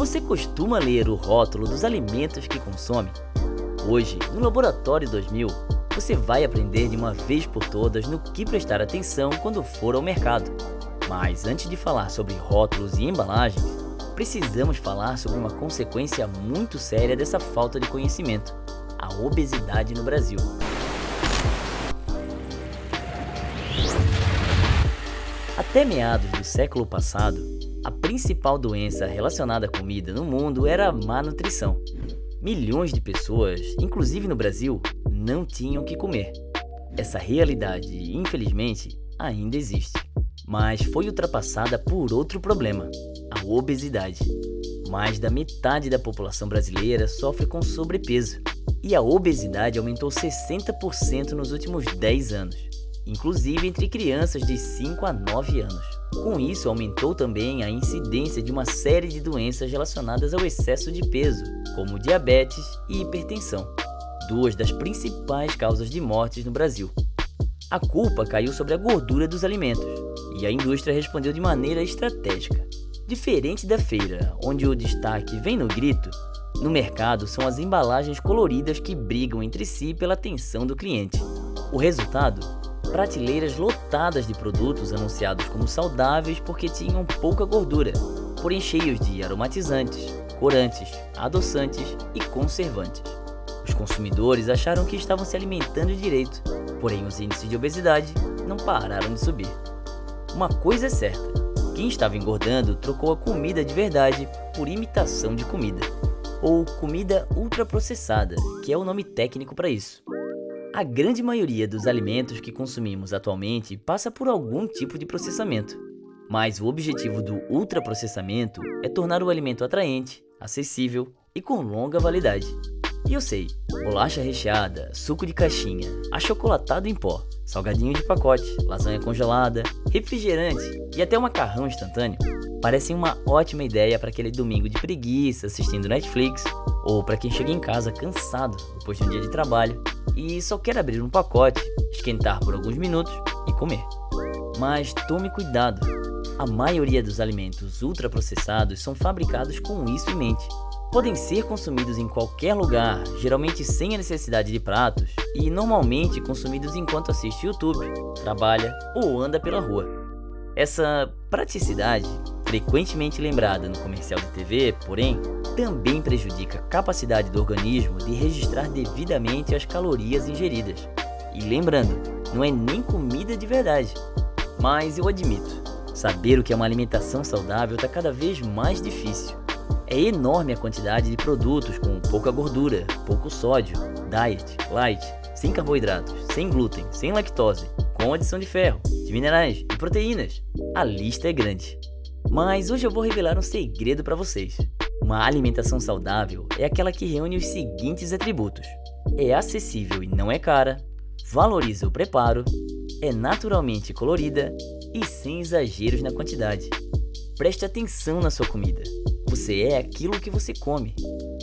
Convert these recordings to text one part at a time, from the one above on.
Você costuma ler o rótulo dos alimentos que consome? Hoje, no Laboratório 2000, você vai aprender de uma vez por todas no que prestar atenção quando for ao mercado. Mas antes de falar sobre rótulos e embalagens, precisamos falar sobre uma consequência muito séria dessa falta de conhecimento, a obesidade no Brasil. Até meados do século passado, a principal doença relacionada à comida no mundo era a má nutrição. Milhões de pessoas, inclusive no Brasil, não tinham o que comer. Essa realidade, infelizmente, ainda existe, mas foi ultrapassada por outro problema, a obesidade. Mais da metade da população brasileira sofre com sobrepeso, e a obesidade aumentou 60% nos últimos 10 anos inclusive entre crianças de 5 a 9 anos. Com isso, aumentou também a incidência de uma série de doenças relacionadas ao excesso de peso, como diabetes e hipertensão, duas das principais causas de mortes no Brasil. A culpa caiu sobre a gordura dos alimentos, e a indústria respondeu de maneira estratégica. Diferente da feira, onde o destaque vem no grito, no mercado são as embalagens coloridas que brigam entre si pela atenção do cliente. O resultado prateleiras lotadas de produtos anunciados como saudáveis porque tinham pouca gordura, porém cheios de aromatizantes, corantes, adoçantes e conservantes. Os consumidores acharam que estavam se alimentando direito, porém os índices de obesidade não pararam de subir. Uma coisa é certa, quem estava engordando trocou a comida de verdade por imitação de comida, ou comida ultraprocessada, que é o nome técnico para isso. A grande maioria dos alimentos que consumimos atualmente passa por algum tipo de processamento. Mas o objetivo do ultraprocessamento é tornar o alimento atraente, acessível e com longa validade. E eu sei, bolacha recheada, suco de caixinha, achocolatado em pó, salgadinho de pacote, lasanha congelada, refrigerante e até macarrão instantâneo parecem uma ótima ideia para aquele domingo de preguiça assistindo Netflix ou para quem chega em casa cansado depois de um dia de trabalho e só quer abrir um pacote, esquentar por alguns minutos e comer. Mas tome cuidado, a maioria dos alimentos ultraprocessados são fabricados com isso em mente. Podem ser consumidos em qualquer lugar, geralmente sem a necessidade de pratos, e normalmente consumidos enquanto assiste YouTube, trabalha ou anda pela rua. Essa praticidade frequentemente lembrada no comercial de TV, porém, também prejudica a capacidade do organismo de registrar devidamente as calorias ingeridas. E lembrando, não é nem comida de verdade. Mas eu admito, saber o que é uma alimentação saudável está cada vez mais difícil. É enorme a quantidade de produtos com pouca gordura, pouco sódio, diet, light, sem carboidratos, sem glúten, sem lactose, com adição de ferro, de minerais e proteínas. A lista é grande. Mas hoje eu vou revelar um segredo para vocês. Uma alimentação saudável é aquela que reúne os seguintes atributos. É acessível e não é cara, valoriza o preparo, é naturalmente colorida e sem exageros na quantidade. Preste atenção na sua comida. Você é aquilo que você come.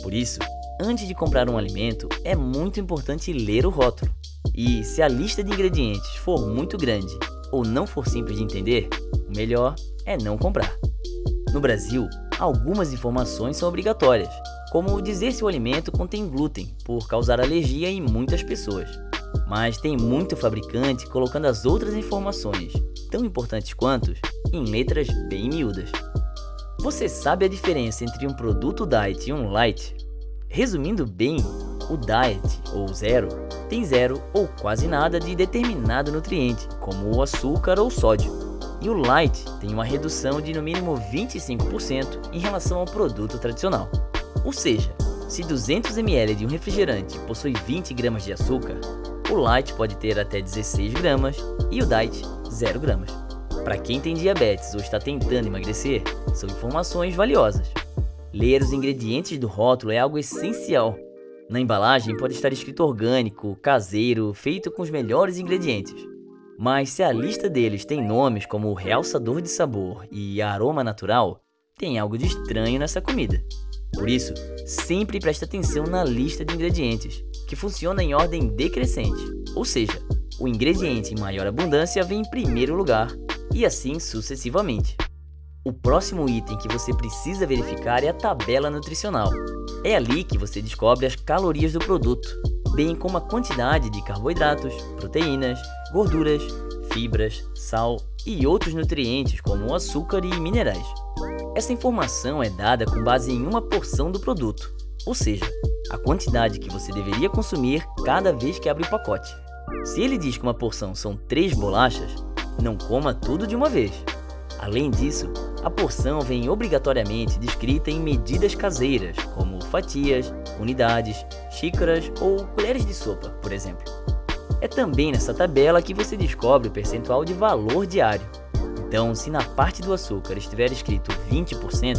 Por isso, antes de comprar um alimento, é muito importante ler o rótulo. E se a lista de ingredientes for muito grande ou não for simples de entender, o melhor é não comprar. No Brasil, algumas informações são obrigatórias, como dizer se o alimento contém glúten, por causar alergia em muitas pessoas. Mas tem muito fabricante colocando as outras informações, tão importantes quanto, em letras bem miúdas. Você sabe a diferença entre um produto diet e um light? Resumindo bem, o diet, ou zero, tem zero ou quase nada de determinado nutriente, como o açúcar ou sódio e o Light tem uma redução de no mínimo 25% em relação ao produto tradicional. Ou seja, se 200 ml de um refrigerante possui 20 gramas de açúcar, o Light pode ter até 16 gramas e o Diet 0 gramas. Para quem tem diabetes ou está tentando emagrecer, são informações valiosas. Ler os ingredientes do rótulo é algo essencial. Na embalagem pode estar escrito orgânico, caseiro, feito com os melhores ingredientes. Mas se a lista deles tem nomes como realçador de sabor e aroma natural, tem algo de estranho nessa comida. Por isso, sempre preste atenção na lista de ingredientes, que funciona em ordem decrescente, ou seja, o ingrediente em maior abundância vem em primeiro lugar, e assim sucessivamente. O próximo item que você precisa verificar é a tabela nutricional. É ali que você descobre as calorias do produto, bem como a quantidade de carboidratos, proteínas, gorduras, fibras, sal e outros nutrientes como açúcar e minerais. Essa informação é dada com base em uma porção do produto, ou seja, a quantidade que você deveria consumir cada vez que abre o pacote. Se ele diz que uma porção são 3 bolachas, não coma tudo de uma vez. Além disso, a porção vem obrigatoriamente descrita em medidas caseiras, como fatias, unidades, xícaras ou colheres de sopa, por exemplo. É também nessa tabela que você descobre o percentual de valor diário. Então, se na parte do açúcar estiver escrito 20%,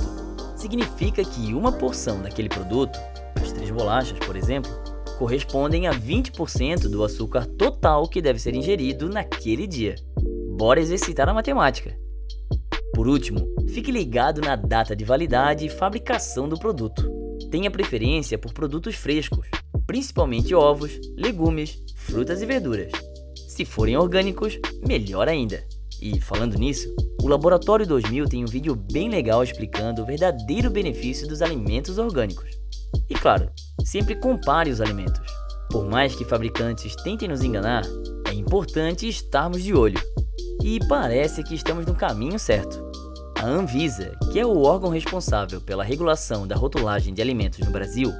significa que uma porção daquele produto, as três bolachas, por exemplo, correspondem a 20% do açúcar total que deve ser ingerido naquele dia. Bora exercitar a matemática! Por último, fique ligado na data de validade e fabricação do produto. Tenha preferência por produtos frescos, principalmente ovos, legumes, frutas e verduras. Se forem orgânicos, melhor ainda. E falando nisso, o Laboratório 2000 tem um vídeo bem legal explicando o verdadeiro benefício dos alimentos orgânicos. E claro, sempre compare os alimentos. Por mais que fabricantes tentem nos enganar, é importante estarmos de olho. E parece que estamos no caminho certo. A Anvisa, que é o órgão responsável pela regulação da rotulagem de alimentos no Brasil,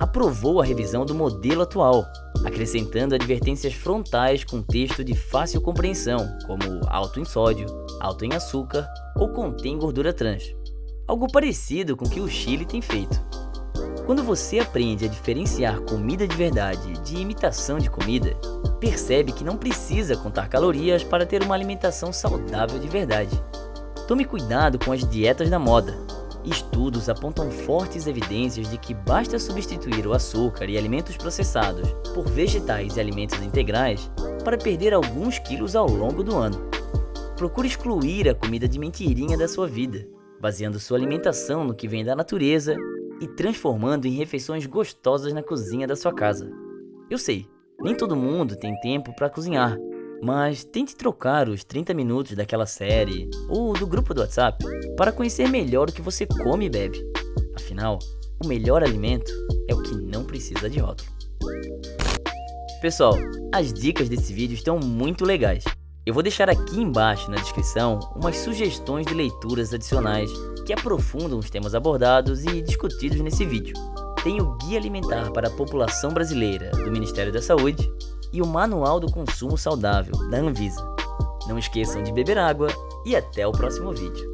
aprovou a revisão do modelo atual, acrescentando advertências frontais com texto de fácil compreensão, como alto em sódio, alto em açúcar ou contém gordura trans. Algo parecido com o que o Chile tem feito. Quando você aprende a diferenciar comida de verdade de imitação de comida, percebe que não precisa contar calorias para ter uma alimentação saudável de verdade. Tome cuidado com as dietas da moda. Estudos apontam fortes evidências de que basta substituir o açúcar e alimentos processados por vegetais e alimentos integrais para perder alguns quilos ao longo do ano. Procure excluir a comida de mentirinha da sua vida, baseando sua alimentação no que vem da natureza e transformando em refeições gostosas na cozinha da sua casa. Eu sei, nem todo mundo tem tempo para cozinhar, mas tente trocar os 30 minutos daquela série ou do grupo do WhatsApp para conhecer melhor o que você come e bebe. Afinal, o melhor alimento é o que não precisa de rótulo. Pessoal, as dicas desse vídeo estão muito legais. Eu vou deixar aqui embaixo na descrição umas sugestões de leituras adicionais que aprofundam os temas abordados e discutidos nesse vídeo. Tem o Guia Alimentar para a População Brasileira do Ministério da Saúde e o Manual do Consumo Saudável, da Anvisa. Não esqueçam de beber água e até o próximo vídeo.